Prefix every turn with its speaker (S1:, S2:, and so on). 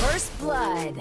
S1: First blood.